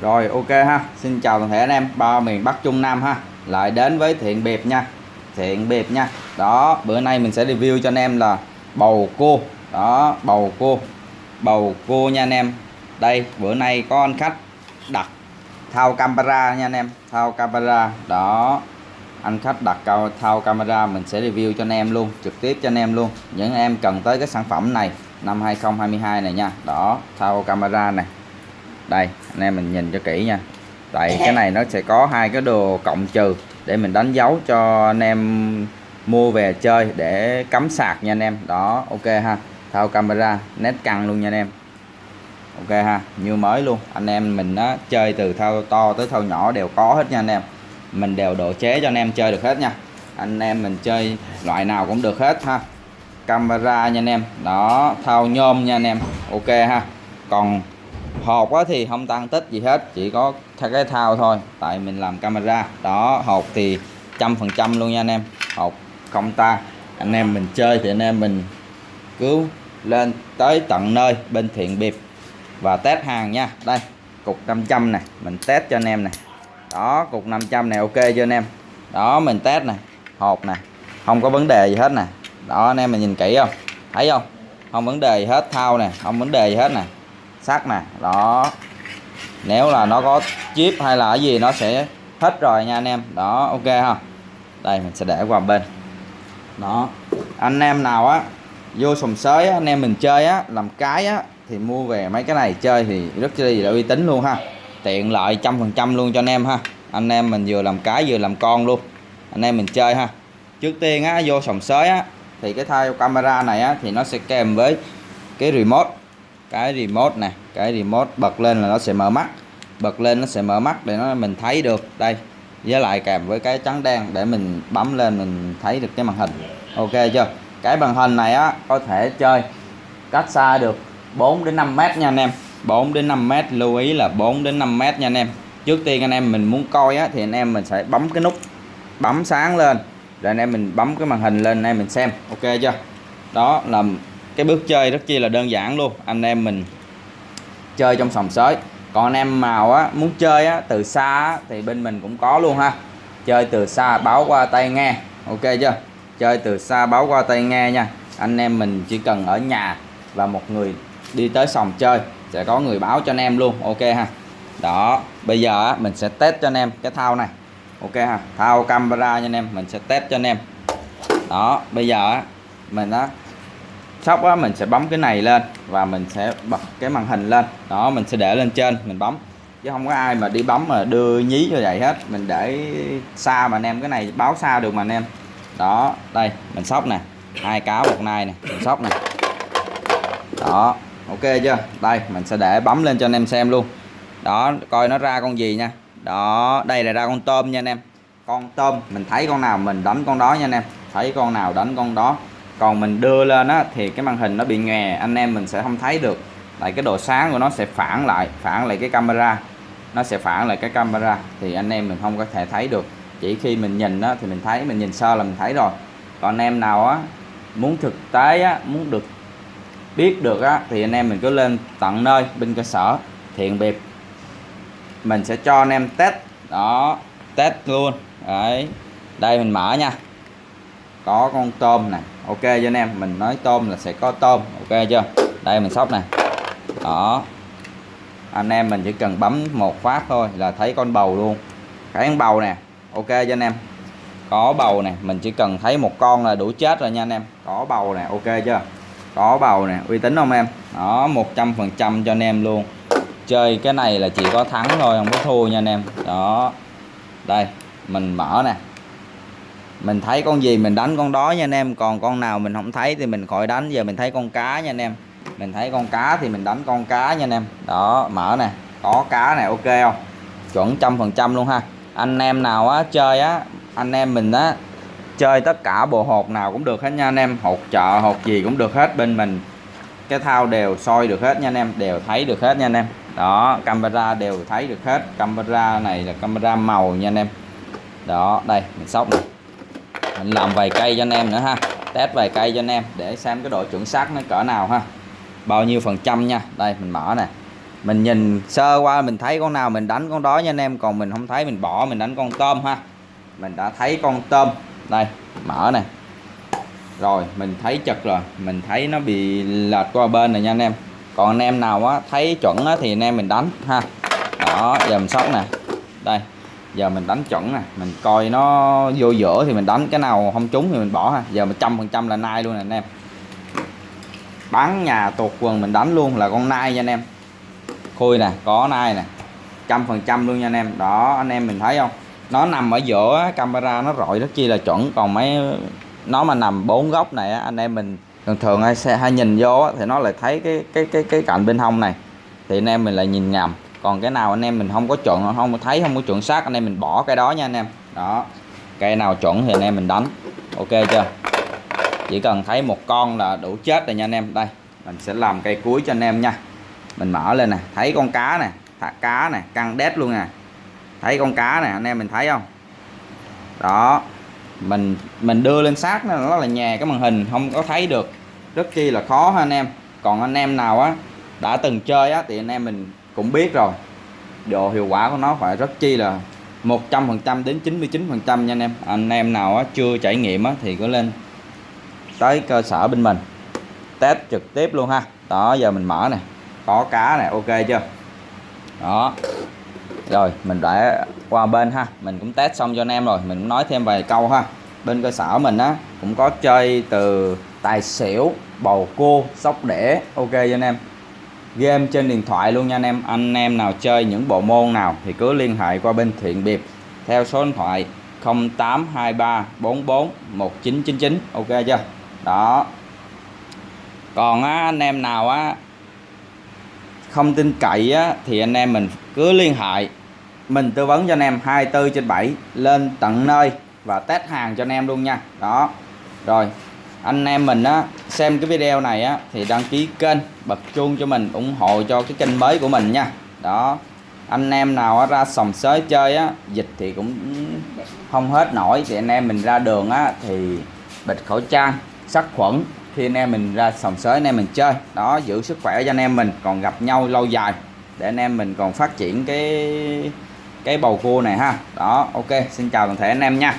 rồi, ok ha. Xin chào toàn thể anh em. Ba miền Bắc Trung Nam ha. Lại đến với thiện biệt nha. Thiện biệt nha. Đó, bữa nay mình sẽ review cho anh em là bầu cua. Đó, bầu cua. Bầu cua nha anh em. Đây, bữa nay có anh khách đặt thao camera nha anh em. Thao camera. Đó, anh khách đặt cao thao camera, mình sẽ review cho anh em luôn. Trực tiếp cho anh em luôn. Những em cần tới cái sản phẩm này năm 2022 này nha. Đó, thao camera này đây, anh em mình nhìn cho kỹ nha. Tại cái này nó sẽ có hai cái đồ cộng trừ để mình đánh dấu cho anh em mua về chơi để cắm sạc nha anh em. Đó, ok ha. Thao camera, nét căng luôn nha anh em. Ok ha, như mới luôn. Anh em mình á, chơi từ thao to tới thao nhỏ đều có hết nha anh em. Mình đều độ chế cho anh em chơi được hết nha. Anh em mình chơi loại nào cũng được hết ha. Camera nha anh em. Đó, thao nhôm nha anh em. Ok ha. Còn hộp á thì không tăng tích gì hết, chỉ có cái thao thôi, tại mình làm camera. Đó, hộp thì trăm phần trăm luôn nha anh em. Hộp không ta. Anh em mình chơi thì anh em mình cứu lên tới tận nơi bên thiện biệt và test hàng nha. Đây, cục 500 này mình test cho anh em này đó, cục 500 này ok cho anh em? Đó, mình test này hộp nè, không có vấn đề gì hết nè. Đó, anh em mình nhìn kỹ không? Thấy không? Không vấn đề gì hết, thao nè, không vấn đề gì hết nè sắt nè, đó. Nếu là nó có chip hay là cái gì nó sẽ hết rồi nha anh em. Đó, ok ha. Đây, mình sẽ để qua bên. Đó. Anh em nào á, vô sòng sới anh em mình chơi á, làm cái á, thì mua về mấy cái này chơi thì rất là uy tín luôn ha. Tiện lợi trăm phần trăm luôn cho anh em ha. Anh em mình vừa làm cái vừa làm con luôn. Anh em mình chơi ha. Trước tiên á, vô sòng sới á, thì cái thay camera này á, thì nó sẽ kèm với cái remote cái remote nè, cái remote bật lên là nó sẽ mở mắt. Bật lên nó sẽ mở mắt để nó mình thấy được. Đây, với lại kèm với cái trắng đen để mình bấm lên mình thấy được cái màn hình. Ok chưa? Cái màn hình này á, có thể chơi cách xa được 4 đến 5 mét nha anh em. 4 đến 5 mét, lưu ý là 4 đến 5 mét nha anh em. Trước tiên anh em mình muốn coi á, thì anh em mình sẽ bấm cái nút bấm sáng lên. Rồi anh em mình bấm cái màn hình lên, anh em mình xem. Ok chưa? Đó là cái bước chơi rất chi là đơn giản luôn. Anh em mình chơi trong sòng sới. Còn anh em nào á muốn chơi á từ xa á, thì bên mình cũng có luôn ha. Chơi từ xa báo qua tay nghe. Ok chưa? Chơi từ xa báo qua tay nghe nha. Anh em mình chỉ cần ở nhà và một người đi tới sòng chơi sẽ có người báo cho anh em luôn. Ok ha. Đó bây giờ á, mình sẽ test cho anh em cái thao này. Ok ha. Thao camera nha anh em mình sẽ test cho anh em. Đó bây giờ á, mình á sóc á, mình sẽ bấm cái này lên và mình sẽ bật cái màn hình lên. Đó, mình sẽ để lên trên, mình bấm. Chứ không có ai mà đi bấm mà đưa nhí như vậy hết. Mình để xa mà anh em, cái này báo xa được mà anh em. Đó, đây, mình sóc nè. Hai cáo một nai nè, mình sóc nè. Đó, ok chưa? Đây, mình sẽ để bấm lên cho anh em xem luôn. Đó, coi nó ra con gì nha. Đó, đây là ra con tôm nha anh em. Con tôm, mình thấy con nào mình đánh con đó nha anh em. Thấy con nào đánh con đó còn mình đưa lên á, thì cái màn hình nó bị nhòe, anh em mình sẽ không thấy được. Tại cái độ sáng của nó sẽ phản lại phản lại cái camera. Nó sẽ phản lại cái camera, thì anh em mình không có thể thấy được. Chỉ khi mình nhìn á, thì mình thấy, mình nhìn sơ là mình thấy rồi. Còn anh em nào á, muốn thực tế á, muốn được biết được á, thì anh em mình cứ lên tận nơi, bên cơ sở, thiện biệt. Mình sẽ cho anh em test, đó, test luôn. Đấy, đây mình mở nha. Có con tôm này ok, cho anh em, mình nói tôm là sẽ có tôm, ok chưa? Đây, mình sóc nè. Đó. Anh em mình chỉ cần bấm một phát thôi là thấy con bầu luôn. Cái con bầu nè. Ok cho anh em. Có bầu nè, mình chỉ cần thấy một con là đủ chết rồi nha anh em. Có bầu nè, ok chưa? Có bầu nè, uy tín không em? Đó 100 phần trăm cho anh em luôn. Chơi cái này là chỉ có thắng thôi, không có thua nha anh em. Đó. Đây, mình mở nè mình thấy con gì mình đánh con đó nha anh em, còn con nào mình không thấy thì mình khỏi đánh. Giờ mình thấy con cá nha anh em. Mình thấy con cá thì mình đánh con cá nha anh em. Đó, mở nè, có cá này ok không? Chuẩn trăm phần trăm luôn ha. Anh em nào á, chơi á, anh em mình á, chơi tất cả bộ hột nào cũng được hết nha anh em. Hột chợ, hột gì cũng được hết, bên mình cái thao đều soi được hết nha anh em, đều thấy được hết nha anh em. Đó, camera đều thấy được hết. Camera này là camera màu nha anh em. Đó, đây, mình sóc này mình làm vài cây cho anh em nữa ha. Test vài cây cho anh em để xem cái độ chuẩn xác nó cỡ nào ha. Bao nhiêu phần trăm nha. Đây mình mở nè. Mình nhìn sơ qua mình thấy con nào mình đánh con đó nha anh em. Còn mình không thấy mình bỏ mình đánh con tôm ha. Mình đã thấy con tôm. Đây mở này rồi mình thấy chật rồi. Mình thấy nó bị lệch qua bên này nha anh em. Còn anh em nào á thấy chuẩn á, thì anh em mình đánh ha. Đó dầm sóc nè. Đây giờ mình đánh chuẩn nè, mình coi nó vô giữa thì mình đánh cái nào không trúng thì mình bỏ ha. Giờ một trăm phần trăm là nai luôn nè anh em. Bán nhà tuột quần mình đánh luôn là con nai nha anh em. Khui nè, có nai nè. Trăm phần trăm luôn nha anh em. Đó, anh em mình thấy không? Nó nằm ở giữa, camera nó rọi rất chi là chuẩn. Còn mấy, nó mà nằm bốn góc này anh em mình thường thường hay xe, hay nhìn vô thì nó lại thấy cái cái cái cái cạnh bên hông này. Thì anh em mình lại nhìn nhầm còn cái nào anh em mình không có chuẩn, không thấy, không có chuẩn xác, anh em mình bỏ cái đó nha anh em. Đó. Cây nào chuẩn thì anh em mình đánh. Ok chưa? Chỉ cần thấy một con là đủ chết rồi nha anh em. Đây, mình sẽ làm cây cuối cho anh em nha. Mình mở lên nè, thấy con cá nè, thả cá nè, căng đét luôn nè. Thấy con cá nè, anh em mình thấy không? Đó. Mình mình đưa lên sát nó là nhà cái màn hình, không có thấy được. Rất chi là khó ha anh em. Còn anh em nào á, đã từng chơi á, thì anh em mình cũng biết rồi. Độ hiệu quả của nó phải rất chi là 100% đến 99% nha anh em. Anh em nào á, chưa trải nghiệm á, thì có lên tới cơ sở bên mình. Test trực tiếp luôn ha. Đó giờ mình mở này có cá này ok chưa? Đó. Rồi mình đã qua bên ha. Mình cũng test xong cho anh em rồi. Mình cũng nói thêm vài câu ha. Bên cơ sở mình á cũng có chơi từ tài xỉu bầu cua sóc đẻ ok cho anh em game trên điện thoại luôn nha anh em. Anh em nào chơi những bộ môn nào thì cứ liên hệ qua bên thiện biệp theo số điện thoại 0823 44 1999 ok chưa? Đó. Còn á, anh em nào á không tin cậy á, thì anh em mình cứ liên hệ. Mình tư vấn cho anh em 24 trên 7 lên tận nơi và test hàng cho anh em luôn nha. Đó. Rồi anh em mình á xem cái video này á, thì đăng ký kênh, bật chuông cho mình, ủng hộ cho cái kênh mới của mình nha. Đó, anh em nào ra sòng sới chơi á, dịch thì cũng không hết nổi. Thì anh em mình ra đường á, thì bịt khẩu trang, sát khuẩn. Khi anh em mình ra sòng sới, anh em mình chơi. Đó, giữ sức khỏe cho anh em mình, còn gặp nhau lâu dài, để anh em mình còn phát triển cái cái bầu cua này ha. Đó, ok, xin chào toàn thể anh em nha.